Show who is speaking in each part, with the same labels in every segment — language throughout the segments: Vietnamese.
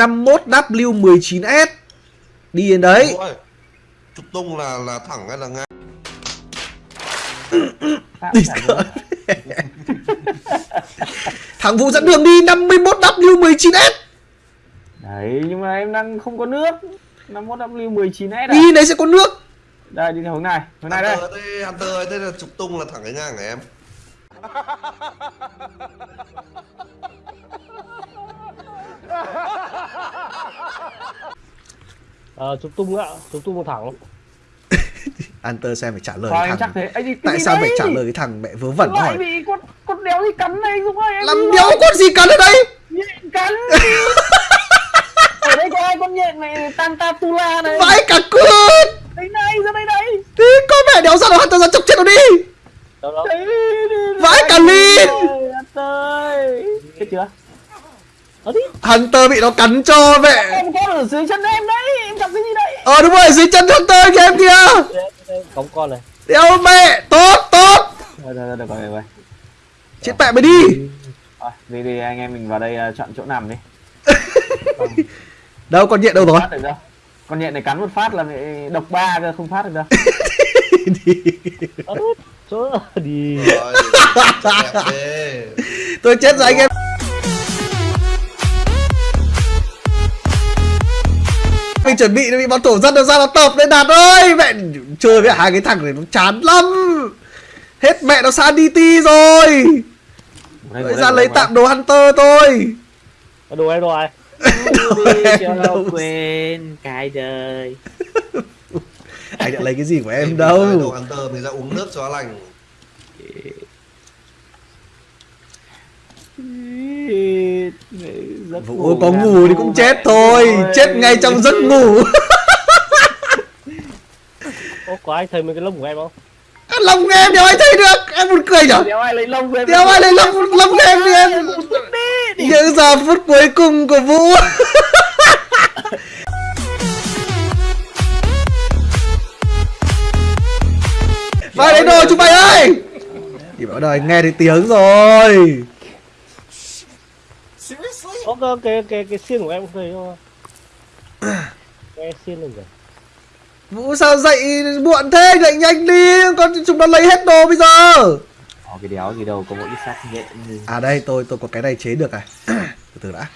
Speaker 1: 51W19S Đi đến đấy.
Speaker 2: Trục tung là là thẳng hay là ngang?
Speaker 1: Đi sợ Thằng Vũ dẫn đường đi 51W19S
Speaker 3: Đấy, nhưng mà em đang không có nước. 51W19S à?
Speaker 1: Đi đấy sẽ có nước.
Speaker 3: Đây, đi theo hướng này, hướng này đây.
Speaker 2: Hunter đây, Hunter ơi, đây là trục tung là thẳng cái ngang hả em?
Speaker 4: Ờ, trục tung ạ, trục tung một thẳng.
Speaker 1: Hunter xem phải trả lời
Speaker 3: Thôi
Speaker 1: thằng
Speaker 3: thế.
Speaker 1: Tại sao
Speaker 3: đấy?
Speaker 1: phải trả lời cái thằng mẹ vớ vẩn hỏi
Speaker 3: bị con, con đéo gì cắn này Dũng ơi
Speaker 1: Làm đéo con gì cắn ở đây?
Speaker 3: Nhện cắn Ở đây có ai con nhện này Tantantula này?
Speaker 1: Vãi cả cơn
Speaker 3: Đây này, ra đây đây.
Speaker 1: Thế con mẹ đéo ra đâu Hunter ra chọc chết nó đi. Vãi cả lìn.
Speaker 3: ơi. Chết chưa?
Speaker 1: Hunter bị nó cắn cho mẹ.
Speaker 3: Em con ở dưới chân em đấy Em chọc cái gì đấy?
Speaker 1: Ờ đúng rồi dưới chân Hunter kìa em kìa.
Speaker 4: Cống con này.
Speaker 1: Đéo mẹ? Tốt tốt.
Speaker 3: Rồi, rồi, rồi, được rồi, được rồi.
Speaker 1: Chết mẹ mày đi.
Speaker 3: Rồi, đi đi anh em mình vào đây uh, chọn chỗ nằm đi.
Speaker 1: Đâu con nhện đâu rồi?
Speaker 3: Con nhện này cắn một phát là bị độc ba cơ, không phát được đâu.
Speaker 1: Đi.
Speaker 4: Đi.
Speaker 1: Tôi chết rồi anh em Mình chuẩn bị bị bọn tổ dân nó ra nó tập đấy Đạt ơi. Mẹ chơi với hai cái thằng này nó chán lắm. Hết mẹ nó sang DT rồi.
Speaker 3: Đây,
Speaker 1: Bây ra lấy tạm đồ Hunter thôi.
Speaker 4: Đồ em rồi.
Speaker 1: Em đâu.
Speaker 3: Quên cái đời.
Speaker 1: Anh đã lấy cái gì của em
Speaker 2: Em Đồ
Speaker 1: đâu
Speaker 2: Hunter mình ra uống nước cho lành.
Speaker 1: Vũ có ngủ thì cũng chết thôi. Chết ngay trong giấc ngủ.
Speaker 4: Ô, có ai thấy mấy cái lông của em không?
Speaker 1: Lòng em đéo ai thấy được? Em buồn cười nhở?
Speaker 3: Đéo ai lấy lông về
Speaker 1: Đéo ai lấy lòng lòng em đi em? Những giờ phút cuối cùng của Vũ. Vai lấy đồ chúng mày ơi! Thì bảo đời nghe thấy tiếng rồi
Speaker 4: Ô, cái, cái, cái, cái xiên của em không thấy? Nghe xiên lên rồi
Speaker 1: Vũ sao dậy muộn thế? Dậy nhanh đi Con chúng nó lấy hết đồ bây giờ.
Speaker 3: Có cái đéo gì đâu, có mỗi cái xác nhện. Gì
Speaker 1: À đây tôi tôi có cái này chế được à Từ từ đã.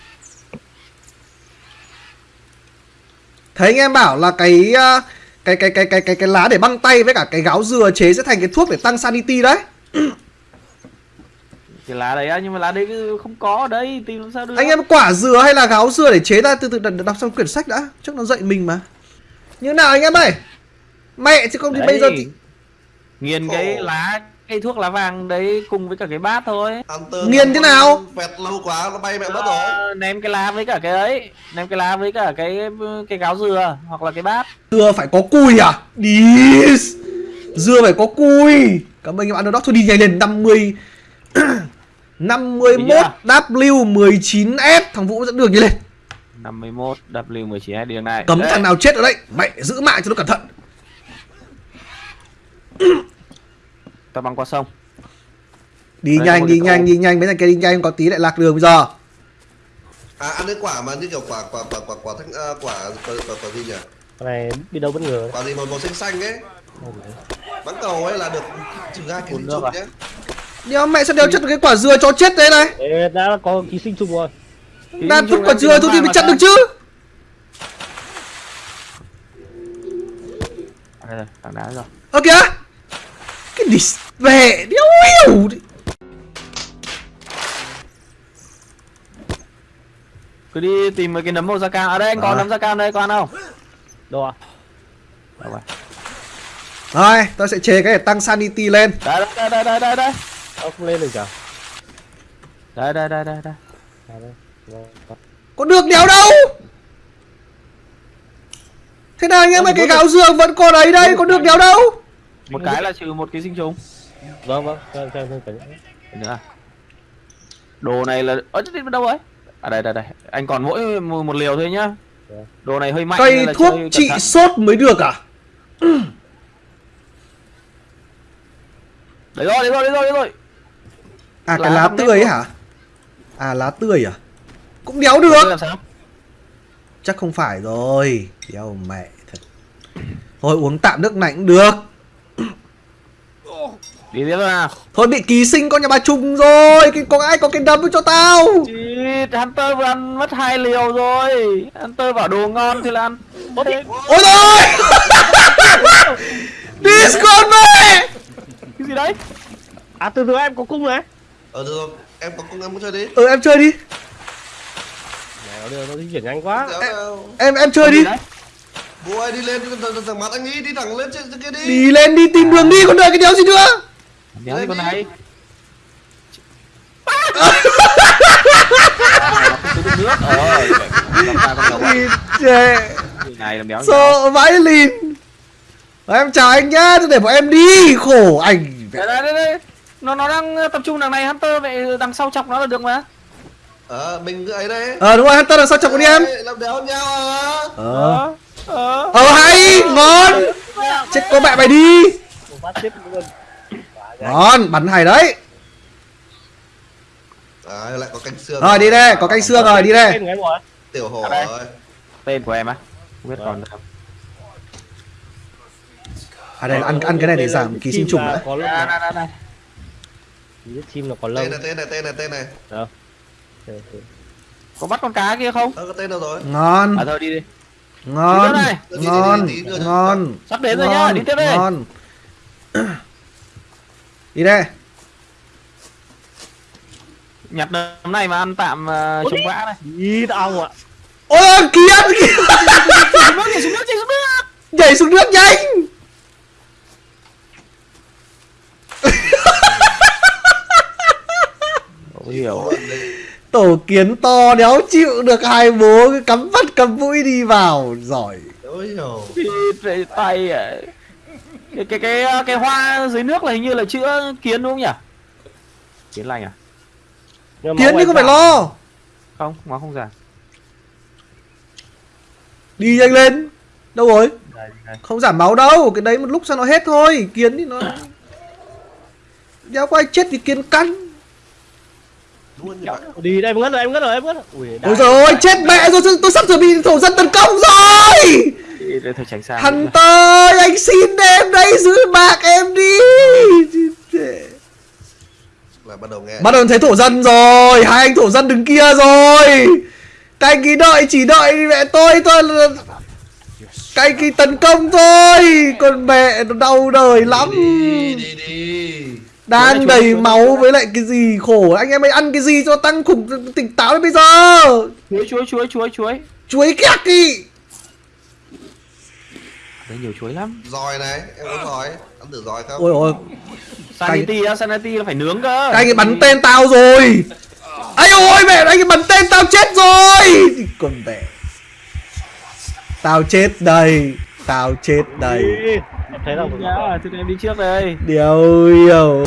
Speaker 1: Thấy anh em bảo là cái uh, cái cái cái cái cái cái lá để băng tay với cả cái gáo dừa chế sẽ thành cái thuốc để tăng sanity đấy.
Speaker 3: Cái lá đấy á, nhưng mà lá đấy cứ không có ở đây, tìm làm sao được
Speaker 1: Anh em quả dừa hay là gáo dừa để chế ra từ từ đọc xong quyển sách đã, trước nó dạy mình mà. Như nào anh em ơi? Mẹ chứ không thì
Speaker 3: Đấy.
Speaker 1: bây giờ thì...
Speaker 3: Nghiền cái
Speaker 2: Khổ.
Speaker 3: lá, cái thuốc lá vàng đấy cùng với cả cái bát thôi
Speaker 2: Hunter
Speaker 1: Nghiền thế nào?
Speaker 2: Vẹt lâu quá nó bay mẹ mất rồi.
Speaker 3: Ném cái lá với cả cái ấy ném cái lá với cả cái cái gáo dừa hoặc là cái bát
Speaker 1: Dừa phải có cùi à? Đi. Dừa phải có cùi. Cảm ơn anh em ăn đó thôi đi nhanh lên 50 51 W19S thằng Vũ dẫn đường đi lên.
Speaker 3: 51 W19 đường này
Speaker 1: Cấm
Speaker 3: Đấy.
Speaker 1: thằng nào chết ở đây. Mẹ giữ mạng cho nó cẩn thận.
Speaker 3: ta băng qua sông
Speaker 1: Đi
Speaker 3: Đây,
Speaker 1: nhanh đi nhanh đi nhanh mấy thằng kia đi nhanh có tí lại lạc đường bây giờ.
Speaker 2: À ăn cái quả mà như kiểu quả quả quả quả quả thanh à, quả, quả quả quả gì nhỉ?
Speaker 4: Cái này đi đâu bất ngờ
Speaker 2: Quả gì màu màu xanh xanh ấy. Bắn cầu ấy là được trừ ra cái
Speaker 3: nước
Speaker 2: trùng
Speaker 3: à?
Speaker 2: nhé.
Speaker 1: Đéo mẹ sao đéo chất được cái quả dừa cho chết đấy này.
Speaker 4: Ê, đã có ký sinh trùng rồi
Speaker 1: Đang
Speaker 3: trùng
Speaker 1: quả dừa thôi thì mới
Speaker 3: sao?
Speaker 1: được chứ.
Speaker 3: À, đây rồi tảng đá rồi
Speaker 1: Ơ kìa. Cái đi về đéo hiểu.
Speaker 3: cứ đi tìm mấy cái nấm màu da cam ở đây anh có nấm da cam đây có ăn không
Speaker 4: Đâu à?
Speaker 3: đâu rồi
Speaker 1: Rồi, tôi sẽ chế cái để tăng sanity lên.
Speaker 3: đây đây đây đây đây đây
Speaker 4: Ông không lên được chả?
Speaker 3: đây đây đây đây đây
Speaker 4: đây. Rồi, có.
Speaker 1: Được đéo đâu. Thế nào anh em ơi cái gáo dừa vẫn còn đấy đây, có được đéo đâu.
Speaker 3: một cái là trừ một ký sinh trùng
Speaker 4: Vâng, vâng, xem xem xem cái
Speaker 3: Cái nữa đồ này là chết đâu ấy à đây đây đây anh còn mỗi một, liều thôi nhá
Speaker 4: Dạ.
Speaker 3: đồ này hơi mạnh
Speaker 1: Cây thuốc trị sốt mới được à?
Speaker 3: đấy rồi đấy rồi đấy rồi đấy rồi
Speaker 1: À cái
Speaker 3: Lá
Speaker 1: lá
Speaker 3: không
Speaker 1: tươi ấy hả? À lá tươi à? Cũng đéo được.
Speaker 3: làm sao?
Speaker 1: Chắc không phải rồi. Đéo mẹ thật. Thôi uống tạm nước này cũng được.
Speaker 3: Đi tiếp nào.
Speaker 1: Thôi bị ký sinh con nhà bà trùng rồi. Cái có ai có cái đấm cho tao?
Speaker 3: Shit, Hunter vừa ăn mất hai liều rồi. Hunter bảo đồ ngon thì là ăn.
Speaker 1: Ôi rồi! Discord mẹ!
Speaker 3: Cái gì đấy?
Speaker 4: À từ từ em có cung này
Speaker 2: Ờ được rồi, em có công em có chơi đi.
Speaker 1: ừ em chơi đi.
Speaker 4: Này nó nó di chuyển nhanh quá.
Speaker 2: Nào.
Speaker 1: em em chơi đi?
Speaker 2: Bố ơi đi lên đi thằng thằng mặt anh ấy đi thẳng lên trên kia đi.
Speaker 1: đi lên đi tìm đường đi còn đợi cái đéo gì nữa?
Speaker 3: Đéo gì con này? nước ờ con
Speaker 1: đi sợ vãi lìn. Em chào anh nhá để bọn em đi. Khổ anh
Speaker 3: đây đây đây đây nó nó đang tập trung đằng này Hunter vậy đằng sau chọc nó là được mà.
Speaker 2: Ờ mình cứ ấy đây.
Speaker 1: ờ đúng rồi Hunter là sao chọc con đi em.
Speaker 2: Làm đéo nhau à.
Speaker 1: ờ.
Speaker 3: Ờ
Speaker 1: ờ. Hay ngon. Chết cô mẹ mày đi. Ngon bắn hay đấy.
Speaker 2: À lại có canh xương.
Speaker 1: rồi đi đây có canh xương rồi đi đây.
Speaker 4: Của
Speaker 2: Tiểu
Speaker 3: đây.
Speaker 2: rồi.
Speaker 3: tên của em á? Không biết còn được không?
Speaker 1: À đây là ăn ăn cái này để giảm ký sinh trùng
Speaker 4: đã Có Ký chim nó còn lâu.
Speaker 2: Tên này tên này tên này tên này.
Speaker 4: Đâu? Ok, ok.
Speaker 3: có bắt con cá kia không?
Speaker 2: Ờ có tên đâu rồi?
Speaker 1: ngon.
Speaker 3: À thôi đi đi.
Speaker 1: Ngon.
Speaker 3: Đi đây.
Speaker 1: ngon
Speaker 2: Đi, đi, đi, đi.
Speaker 1: ngon.
Speaker 3: Sắp đến rồi nhá đi tiếp đi
Speaker 1: ngon. Đi đây.
Speaker 3: Nhặt đấm này mà ăn tạm uh, chống vã này.
Speaker 4: Ý tao ạ.
Speaker 1: Ôi kia kia.
Speaker 3: Xuống nước nhảy xuống nước nhảy xuống nước.
Speaker 1: Nhảy xuống nước nhanh
Speaker 3: hiểu.
Speaker 1: Tổ kiến to đéo chịu được hai bố cứ cắm mắt cắm mũi đi vào. Giỏi.
Speaker 3: Về tay à. Cái cái cái cái hoa dưới nước là hình như là chữa kiến đúng không nhỉ? Kiến lành à?
Speaker 4: Nhưng mà
Speaker 1: kiến
Speaker 4: máu
Speaker 1: đi
Speaker 4: em
Speaker 1: không phải
Speaker 4: giảm.
Speaker 1: lo.
Speaker 3: Không nó không già.
Speaker 1: Đi nhanh lên. Đâu rồi?
Speaker 3: Đây, đây.
Speaker 1: không giảm máu đâu. Cái đấy một lúc sau nó hết thôi. Kiến thì nó đéo có ai chết vì kiến cắn
Speaker 2: Luôn như vậy.
Speaker 4: Đi đây em ngất rồi em ngất rồi em ngất rồi. Ui
Speaker 1: ôi rồi chết mẹ rồi tôi sắp sửa bị thổ dân tấn công rồi.
Speaker 3: Thôi tránh xa
Speaker 1: Hunter anh xin em đây giữ bạc em đi.
Speaker 2: Là bắt đầu nghe.
Speaker 1: bắt đầu thấy thổ dân rồi hai anh thổ dân đứng kia rồi. Các anh kỳ đợi chỉ đợi mẹ tôi các anh kỳ tấn công thôi. Còn mẹ nó đau đời lắm.
Speaker 2: Đi đi đi.
Speaker 1: Đang đầy
Speaker 3: chuối,
Speaker 1: máu
Speaker 3: chuối.
Speaker 1: với lại cái gì khổ anh em ơi ăn cái gì cho tăng khủng tỉnh táo đến bây giờ?
Speaker 3: Chuối chuối chuối chuối chuối.
Speaker 1: Chuối kẹt đi.
Speaker 3: Đấy nhiều chuối lắm.
Speaker 2: Giỏi này, em có giỏi. Ăn thử giỏi không?
Speaker 1: ôi ôi
Speaker 3: sanity á sanity là phải nướng cơ.
Speaker 1: Các anh ấy bắn tên tao rồi. Ây ôi mẹ anh ấy bắn tên tao chết rồi. Con mẹ. Tao chết đây Tao chết đây
Speaker 4: Thấy là
Speaker 3: nhá thì em đi trước đây.
Speaker 1: Điều hiểu.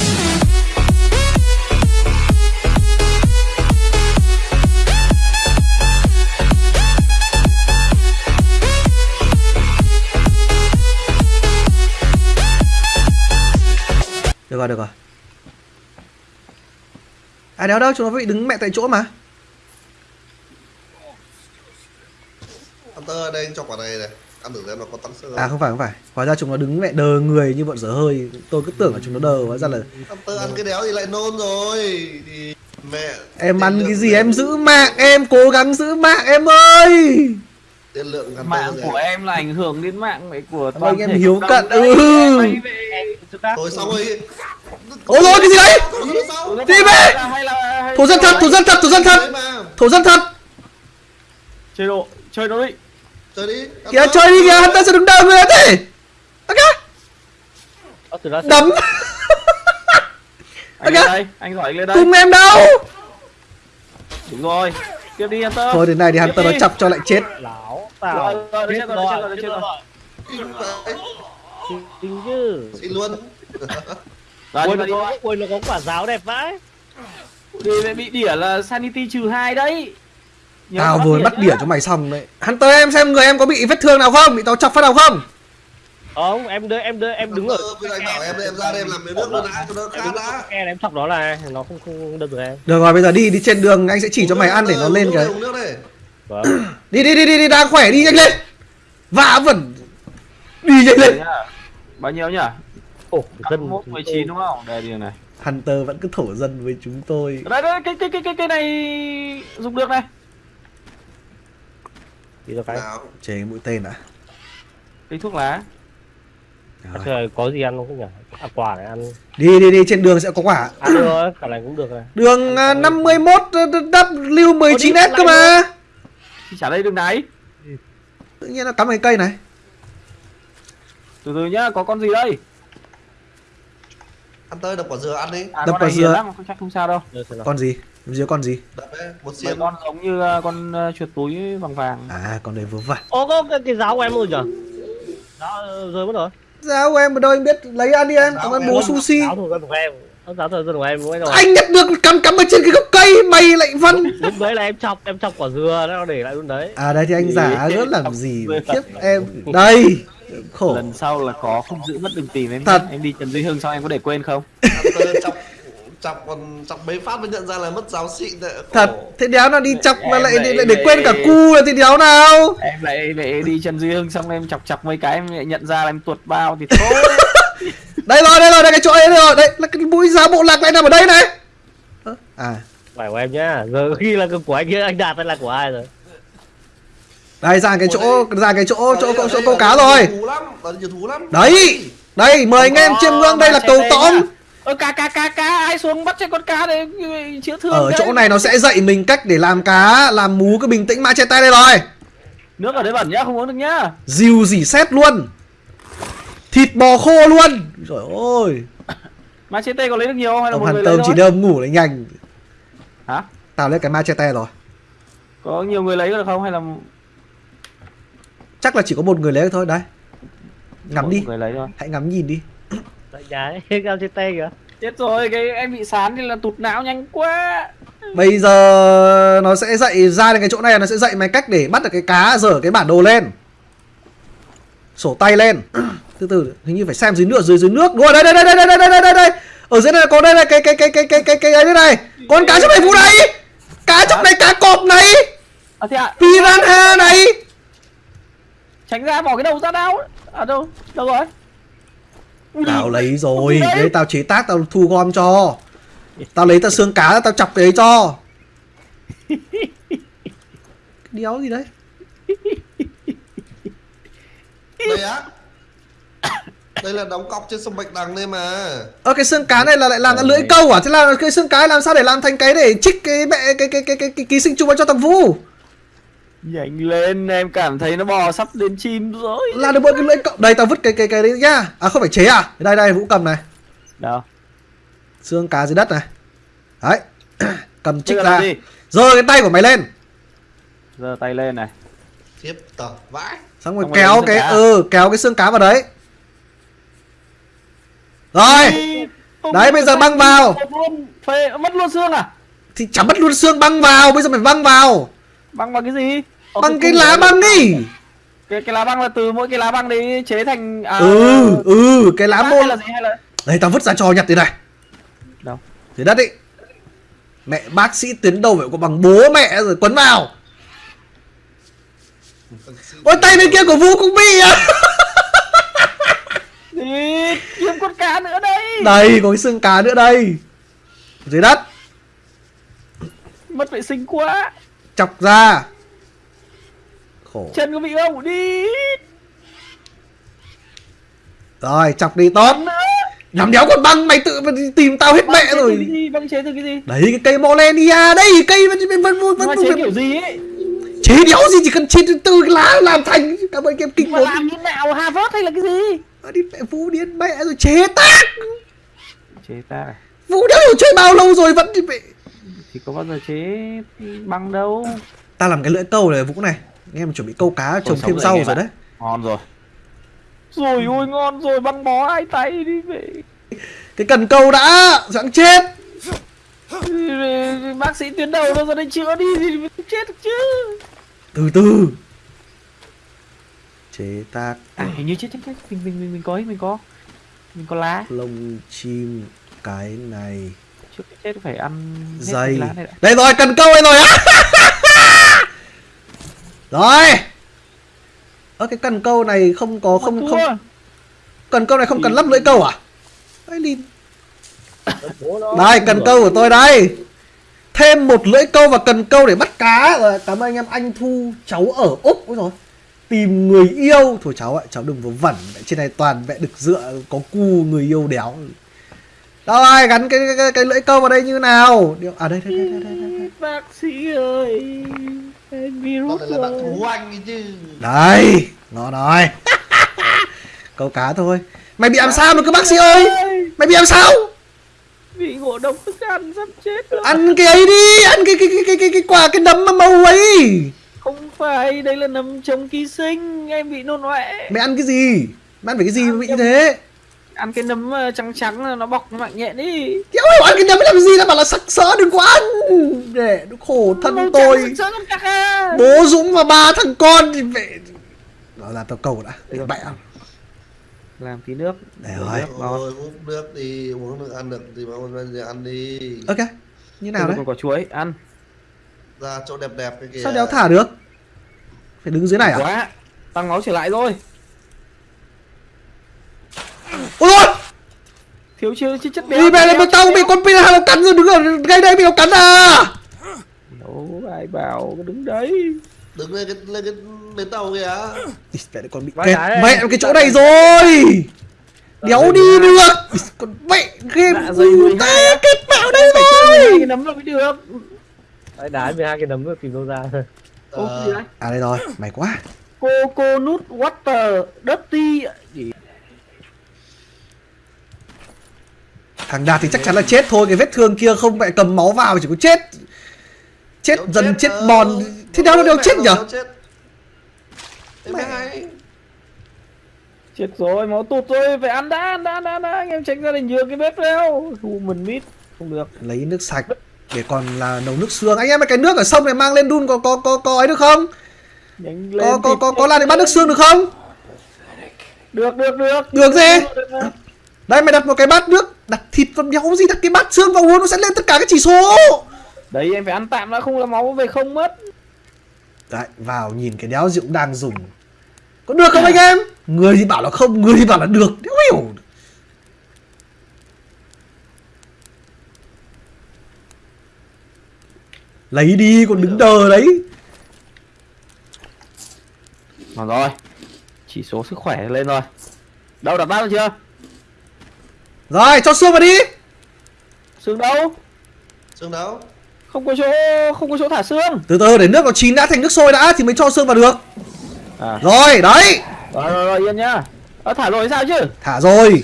Speaker 1: Được rồi, được rồi. À đéo đâu, chúng nó bị đứng mẹ tại chỗ mà.
Speaker 2: Hunter đây anh cho quả này này. Ăn thử xem nó có tăng xương
Speaker 1: À
Speaker 2: không?
Speaker 1: phải, không phải Hóa ra chúng nó đứng mẹ đờ người như bọn dở hơi Tôi cứ tưởng là chúng nó đờ, hóa ra là
Speaker 2: Hunter ăn cái đéo thì lại nôn rồi. Thì mẹ.
Speaker 1: Em ăn cái gì em giữ mạng Em cố gắng giữ mạng em ơi
Speaker 2: lượng
Speaker 3: mạng của em là ảnh hưởng đến mạng mẹ của toàn
Speaker 1: anh em hiếu cận, ừ.
Speaker 2: Thôi xong rồi.
Speaker 1: Ôi rồi cái gì đấy? Đi về.
Speaker 3: là
Speaker 1: Thổ dân thật, thổ dân thật, thổ dân thật. Thổ dân thật
Speaker 3: chơi độ chơi nó đi
Speaker 2: Chơi đi.
Speaker 1: Kìa chơi đi kìa, hắn ta sẽ đứng đờ người thế Ok,
Speaker 4: Ờ,
Speaker 1: đấm
Speaker 3: anh
Speaker 1: Ok.
Speaker 3: lên đây anh giỏi anh lên đây
Speaker 1: Cùng em đâu
Speaker 3: đúng rồi tiếp đi Hunter
Speaker 1: Thôi đến này thì hắn ta nó chọc cho lại chết
Speaker 4: Lão
Speaker 3: Rồi,
Speaker 4: Tao
Speaker 3: rồi,
Speaker 4: Chết
Speaker 3: chết rồi,
Speaker 4: Chính chứ
Speaker 2: Xin luôn.
Speaker 3: rồi
Speaker 4: nó có, ui nó có quả giáo đẹp vãi
Speaker 3: đi bị đỉa là sanity trừ hai đấy Nhớ
Speaker 1: Tao vừa bắt đỉa cho mày xong đấy. Hắn tới em xem người em có bị vết thương nào không? Bị tao chọc phát nào không?
Speaker 4: Không em đưa em đưa em đứng ở
Speaker 2: Ờ, Bây giờ anh bảo em em ra đây em làm miếng nước luôn đã, cho nó
Speaker 4: Em ở
Speaker 2: đã.
Speaker 4: cái em chọc đó này Nó không không đâm được em.
Speaker 1: Được rồi bây giờ đi đi trên đường anh sẽ chỉ cho mày ăn để nó lên cái
Speaker 2: Uống nước đây.
Speaker 4: vâng.
Speaker 1: Đi đi đi đi, đi đang khỏe đi nhanh lên. Vã vẩn. Đi nhanh lên.
Speaker 3: Nhá. bao nhiêu nhỉ?
Speaker 4: Ồ dân
Speaker 3: 21 19 đúng không? Đây đi này.
Speaker 1: Hunter vẫn cứ thổ dân với chúng tôi.
Speaker 3: Đây đây cái cái cái cái cái này dùng được này
Speaker 4: đi cho cái
Speaker 1: Chế cái mũi tên đã
Speaker 3: cây thuốc lá.
Speaker 1: Rồi.
Speaker 4: Trời, có gì ăn không nhỉ? À, quả này ăn.
Speaker 1: Đi đi đi trên đường sẽ có quả.
Speaker 4: Ăn được rồi cả này cũng được này
Speaker 1: Đường à, 51 W19S cơ mà.
Speaker 3: thì trả đây đường này
Speaker 1: Tự nhiên nó cắm cái cây này.
Speaker 3: Từ từ nhá có con gì đây?
Speaker 2: Ăn tơi đập quả dừa ăn đi.
Speaker 3: À
Speaker 1: Đập
Speaker 3: hiền
Speaker 1: dừa.
Speaker 3: lắm không chắc không sao đâu.
Speaker 4: Rồi.
Speaker 1: Con gì? Có con gì?
Speaker 2: đấy một xiên
Speaker 3: con giống như ờ, con ờ, chuột túi vàng vàng.
Speaker 1: À con này vớ vẩn.
Speaker 4: Ô có cái, cái giáo của em rồi nhỉ giáo ờ, rơi mất rồi.
Speaker 1: Giáo của em ở đâu? Em biết Lấy ăn đi em ơn
Speaker 2: em
Speaker 1: bố sushi.
Speaker 4: Giáo thủ dân của em. Giáo thủ dân của em rồi
Speaker 1: Anh nhận được cắm cắm ở trên cái gốc cây Mày lại văn
Speaker 4: lúc đấy là em chọc em chọc quả dừa nó để lại luôn đấy.
Speaker 1: À đây thì anh giả rất làm gì. Khiếp em. Đây Khổ.
Speaker 3: Lần sau là có không giữ mất đừng tìm em
Speaker 1: Thật.
Speaker 3: em đi Trần Duy Hưng xong em có để quên không?
Speaker 2: ăn chọc còn chọc mấy phát mới nhận ra là mất giáo xịn đấy
Speaker 1: Thật Thế đéo nào đi chọc mà lại,
Speaker 3: lại-
Speaker 1: lại, để
Speaker 3: lại-
Speaker 1: quên cả cu là thì đéo nào
Speaker 3: em lại lại đi Trần Duy Hưng xong em chọc chọc mấy cái em lại nhận ra là em tuột bao thì thôi
Speaker 1: Đây rồi đây rồi đây cái chỗ ấy đây rồi Đây là cái mũi giá bộ lạc lại nằm ở đây này Ơ, À
Speaker 4: phải của em nhá giờ khi là của anh kia anh đạt hay là của ai rồi
Speaker 1: Đây ra cái chỗ ra cái chỗ chỗ chỗ, chỗ câu cá rồi
Speaker 2: thú lắm là nhiều thú lắm
Speaker 1: Đấy Đây mời anh em chiêm ngưỡng đây là cầu tõm
Speaker 3: ơ cá cá cá cá ai xuống bắt cho con cá để chữa thương
Speaker 1: Ở
Speaker 3: cái.
Speaker 1: chỗ này nó sẽ dạy mình cách để làm cá Làm mú cái bình tĩnh machete đây rồi.
Speaker 3: Nước ở đấy bẩn nhá không uống được nhá.
Speaker 1: Dìu dỉ xét luôn. Thịt bò khô luôn. Trời ơi.
Speaker 3: Machete có lấy được nhiều không? Hay là
Speaker 1: Ông
Speaker 3: một người lấy
Speaker 1: chỉ đơm ngủ lại nhanh.
Speaker 3: Hả?
Speaker 1: Tao lấy cái machete rồi.
Speaker 3: Có nhiều người lấy được không? Hay là
Speaker 1: Chắc là chỉ có một người lấy được thôi Đấy Ngắm
Speaker 3: một
Speaker 1: đi.
Speaker 3: người lấy thôi.
Speaker 1: Hãy ngắm nhìn đi
Speaker 4: tại ấy cao trên tay kìa.
Speaker 3: Chết rồi cái em bị sán thì là tụt não nhanh quá.
Speaker 1: Bây giờ nó sẽ dạy ra đến cái chỗ này Nó sẽ dạy mày cách để bắt được cái cá Dở cái bản đồ lên. Sổ tay lên. Từ từ hình như phải xem dưới nước dưới dưới nước. Đúng rồi đây đây đây đây đây đây đây đây. Đây Ở dưới này có đây là cái cái cái cái cái cái cái ấy đây này. Con cá trong này vụ này. Cá trong này cá cọp này.
Speaker 3: À
Speaker 1: Piranha này.
Speaker 3: Tránh ra bỏ cái đầu ra đâu ở đâu đâu rồi
Speaker 1: Tao lấy rồi
Speaker 3: Đấy.
Speaker 1: Tao chế tác tao thu gom cho Tao lấy tao xương cá tao chọc cái ấy cho Cái đéo gì đấy
Speaker 2: đây á đây là đóng cọc trên sông bạch đằng đây mà
Speaker 1: Ơ cái xương cá này là lại làm ra lưỡi câu à? Thế là cái xương cá làm sao để làm thành cái để trích cái mẹ cái cái cái cái, cái ký sinh trùng vào cho thằng Vũ?
Speaker 3: Nhanh lên em cảm thấy nó bò sắp đến chim rồi
Speaker 1: Là được mỗi cái lưỡi câu. Đây tao vứt cái cái cái đấy nhá. À không phải chế à? Đây đây Vũ cầm này.
Speaker 3: đâu
Speaker 1: Xương cá dưới đất này. Đấy. cầm
Speaker 3: giờ
Speaker 1: ra. Giơ cái tay của mày lên.
Speaker 3: giơ tay lên này
Speaker 2: tiếp tờ vãi
Speaker 1: Xong rồi
Speaker 3: Xong
Speaker 1: kéo cái
Speaker 3: cá.
Speaker 1: ừ kéo cái xương cá vào đấy. Rồi. Đấy, bây giờ băng vào.
Speaker 3: mất luôn phê mất luôn xương à
Speaker 1: Thì chả mất luôn xương băng vào, bây giờ phải băng vào.
Speaker 3: Băng bằng cái gì? Ờ,
Speaker 1: Bằng cái
Speaker 3: cung
Speaker 1: lá băng đi.
Speaker 3: cái cái lá băng là từ mỗi cái lá băng đấy chế thành à,
Speaker 1: Ừ, ừ, cái lá
Speaker 3: hay là gì hay là
Speaker 1: Đây tao vứt ra cho nhặt thế này.
Speaker 3: Đâu?
Speaker 1: Dưới đất đi Mẹ bác sĩ tuyến đầu phải có bằng bố mẹ rồi quấn vào. Ôi tay bên kia của Vũ cũng bị à.
Speaker 3: Đi, kiếm con cá nữa đây.
Speaker 1: Đây có cái xương cá nữa đây. Dưới đất.
Speaker 3: Mất vệ sinh quá
Speaker 1: Chọc ra. Khổ.
Speaker 3: Chân có bị không đi.
Speaker 1: Rồi chọc đi tốt. Nhắm đéo còn băng mày tự tìm tao hết
Speaker 3: băng
Speaker 1: mẹ rồi.
Speaker 3: cái gì băng chế từ cái gì?
Speaker 1: Đấy cái cây Mollenia đây cây vẫn vẫn vẫn vẫn
Speaker 3: chế
Speaker 1: vẫn
Speaker 3: kiểu gì ấy?
Speaker 1: Chế đéo gì chỉ cần chế từ lá làm thành. Cảm ơn em kinh
Speaker 3: mà làm như nào Harvard hay là cái gì?
Speaker 1: Đi mẹ Vũ điên mẹ rồi chế tác.
Speaker 3: Chế ta
Speaker 1: Vũ đéo chơi bao lâu rồi vẫn đi mẹ
Speaker 3: thì có bao giờ chế băng đâu.
Speaker 1: Ta làm cái lưỡi câu này Vũ này. Nghe mà chuẩn bị câu cá trồng thêm rau
Speaker 3: anh em
Speaker 1: rồi đấy.
Speaker 3: Ngon rồi. Rồi ôi ngon rồi băng bó hai tay đi về.
Speaker 1: Cái cần câu đã sẵn chết.
Speaker 3: Bác sĩ tuyến đầu đâu ra đây chữa đi thì chết chứ.
Speaker 1: Từ từ. Chế tác.
Speaker 3: À hình như chết chết chết. Mình mình mình mình có mình có. Mình có lá.
Speaker 1: Lông chim cái này
Speaker 3: trước khi chết phải ăn
Speaker 1: dây
Speaker 3: này
Speaker 1: đây rồi cần câu đây rồi á. Rồi. Ơ cái cần câu này không có không
Speaker 3: Thua.
Speaker 1: không cần câu này không cần lắp lưỡi câu à? Ấy lìn.
Speaker 4: Bố nó-
Speaker 1: đây cần câu của tôi đây. Thêm một lưỡi câu và cần câu để bắt cá. Rồi cảm ơn anh em anh thu cháu ở úc. Rồi tìm người yêu. Thôi cháu ạ cháu đừng vớ vẩn. Trên này toàn vẽ đực dựa có cu người yêu đéo rồi gắn cái, cái, cái lưỡi câu vào đây như nào? Điều- à đây đây đây đây, đây, đây.
Speaker 3: bác sĩ ơi em virus
Speaker 2: lại là bạn
Speaker 3: rồi.
Speaker 2: thú anh ấy chứ.
Speaker 1: Đây ngon rồi câu cá thôi. Mày bị làm sao mà cứ bác sĩ ơi? mày bị làm sao?
Speaker 3: Bị ngộ độc thức ăn sắp chết rồi.
Speaker 1: Ăn cái ấy đi ăn cái cái cái cái cái, cái quả cái nấm mà màu ấy.
Speaker 3: Không phải đây là nấm chống ký sinh em bị nôn ọe
Speaker 1: mày ăn cái gì? Mày ăn phải cái gì mà bị như thế
Speaker 3: ăn cái nấm ờ, trắng trắng là nó bọc mạnh nhẹn đi
Speaker 1: kéo hiểu ăn cái nấm làm gì? Nó bảo là sặc sỡ đừng có ăn. Để nó khổ thân
Speaker 3: Màu
Speaker 1: tôi.
Speaker 3: trắng à.
Speaker 1: bố dũng và ba thằng con thì về. Đó là tao cầu đã. Để mẹ
Speaker 3: làm tí nước.
Speaker 1: Để rồi.
Speaker 2: Uống nước đi. Uống nước ăn được thì mà bây giờ ăn đi.
Speaker 1: Ok. Như nào đấy?
Speaker 3: còn có chuối. Ăn.
Speaker 2: Ra chỗ đẹp đẹp cái kìa.
Speaker 1: Sao đéo thả được? Phải đứng dưới này à?
Speaker 3: Quá. Tăng máu trở lại rồi
Speaker 1: ôi ôi!
Speaker 3: Thiếu chưa chứ chất béo
Speaker 1: đi về là bên tao bị con pin nó cắn rồi đứng ở ngay đây bị nó cắn à?
Speaker 3: Đâu ai bảo cứ đứng đấy.
Speaker 2: Đứng lên cái lên cái bến tàu kìa.
Speaker 1: Mẹ lại còn bị kẹt. mẹ cái chỗ này rồi. Đéo đi được. Ý, còn mẹ game
Speaker 3: Dạ dày 12
Speaker 1: ta kết bảo đây rồi.
Speaker 3: cái nấm là mới được.
Speaker 4: Đấy, đá 12 cái nấm rồi tìm đâu ra.
Speaker 3: Ô,
Speaker 2: Ờ,
Speaker 1: à đây rồi. Mày quá.
Speaker 3: Coconut water dirty gì
Speaker 1: thằng đạt thì chắc chắn là chết thôi cái vết thương kia không mẹ cầm máu vào chỉ có chết. Chết
Speaker 2: đéo
Speaker 1: dần chết
Speaker 2: ờ,
Speaker 1: bòn. Thế đéo nó đéo
Speaker 2: mẹ
Speaker 1: chết nhở?
Speaker 2: chết.
Speaker 3: Chết rồi máu tụt rồi. Phải ăn đã ăn đã ăn đã, ăn đã. anh em tránh ra đình nhường cái bếp leo. Human meat không được.
Speaker 1: Lấy nước sạch để còn là nấu nước xương. Anh em ơi, cái nước ở sông này mang lên đun có có có có ấy được không?
Speaker 3: Nhanh lên
Speaker 1: có có có có
Speaker 3: nhanh
Speaker 1: làm để bắt nước xương được không?
Speaker 3: Được được được.
Speaker 1: Được gì?
Speaker 3: Được, được.
Speaker 1: Đây mày đặt một cái bát nước đặt thịt vào đéo gì đặt cái bát xương vào uống nó sẽ lên tất cả các chỉ số.
Speaker 3: Đấy em phải ăn tạm đã không là máu về không mất.
Speaker 1: Đấy vào nhìn cái đéo rượu đang dùng. Có được không anh em? Người thì bảo là không người thì bảo là được. Đéo hiểu. Lấy đi còn đứng đờ đấy.
Speaker 3: Còn rồi chỉ số sức khỏe lên rồi. Đâu đặt bát chưa
Speaker 1: rồi cho xương vào đi.
Speaker 3: Xương đâu?
Speaker 2: Xương đấu
Speaker 3: không có chỗ không có chỗ thả xương
Speaker 1: từ từ để nước nó chín đã thành nước sôi đã thì mới cho xương vào được.
Speaker 3: À.
Speaker 1: Rồi đấy.
Speaker 3: Rồi rồi, rồi yên nhá. Ờ, thả rồi sao chứ?
Speaker 1: Thả rồi.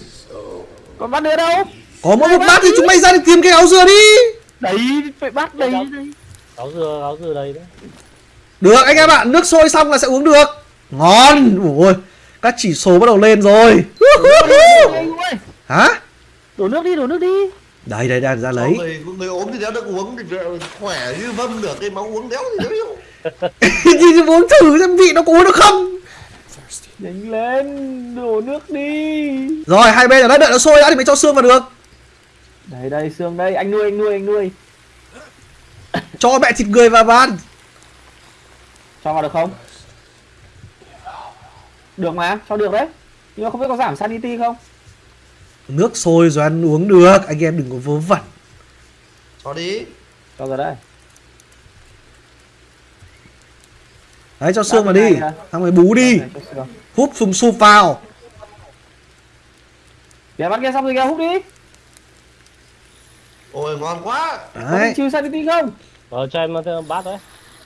Speaker 3: Còn bát nữa đâu?
Speaker 1: Có mỗi một bát thì chúng mày ra để tìm cái áo dừa đi.
Speaker 3: Đấy phải bát đấy. Đấy
Speaker 4: áo dừa áo dừa đây đấy.
Speaker 1: Được anh em ạ nước sôi xong là sẽ uống được. Ngon. Ôi các chỉ số bắt đầu lên rồi. Hả
Speaker 3: đổ nước đi đổ nước đi.
Speaker 1: Đây đây đây ra lấy.
Speaker 2: người, người ốm thì đéo được uống thì khỏe như vâm được cái máu uống đéo thì đéo
Speaker 1: thì uống thử xem vị nó có uống được không.
Speaker 3: Nhanh lên đổ nước đi.
Speaker 1: Rồi hai bên ở đây đợi nó sôi đã thì mới cho xương vào được.
Speaker 3: Đây đây xương đây. Anh nuôi anh nuôi anh nuôi.
Speaker 1: Cho mẹ thịt người vào bàn.
Speaker 3: Cho vào được không? Được mà cho được đấy. Nhưng mà không biết có giảm sanity không
Speaker 1: nước sôi rồi ăn uống được. Anh em đừng có vớ vẩn.
Speaker 2: Cho đi.
Speaker 3: Cho rồi đây.
Speaker 1: Đấy cho xương vào đi. xong rồi bú đi. Hút sùm sụp vào.
Speaker 3: Kìa bắt kia xong rồi kìa hút đi.
Speaker 2: Ôi ngon quá.
Speaker 3: Có
Speaker 1: đấy
Speaker 3: bị trừ sanity không?
Speaker 4: Ờ, cho em thêm bát đấy.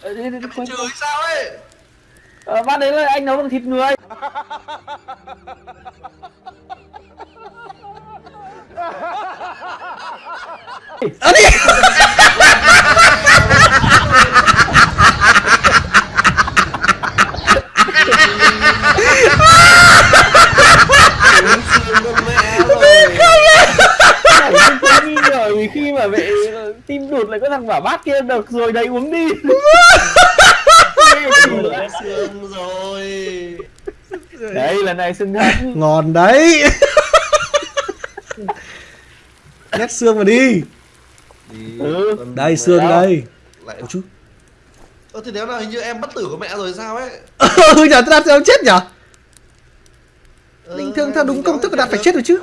Speaker 3: Ờ, đi, đi, đi,
Speaker 2: chửi sao ấy?
Speaker 3: Ờ, bát đấy là anh nấu bằng thịt người ngờ vì khi mà mẹ tim đụt lại có thằng bảo bát kia được rồi đấy uống đi.
Speaker 2: Rồi.
Speaker 3: Đấy lần này xưng thật
Speaker 1: ngon đấy nhét xương vào đi.
Speaker 2: Đi,
Speaker 3: Ừ.
Speaker 1: đây xương đây.
Speaker 2: lại
Speaker 1: Ôi chú
Speaker 2: Ơ thì nếu nào hình như em bất tử của mẹ rồi sao ấy?
Speaker 1: Ừ nhờ đạt đạt chết nhở?
Speaker 2: Ờ,
Speaker 1: bình thường theo đúng công thức đạt phải chết rồi chứ.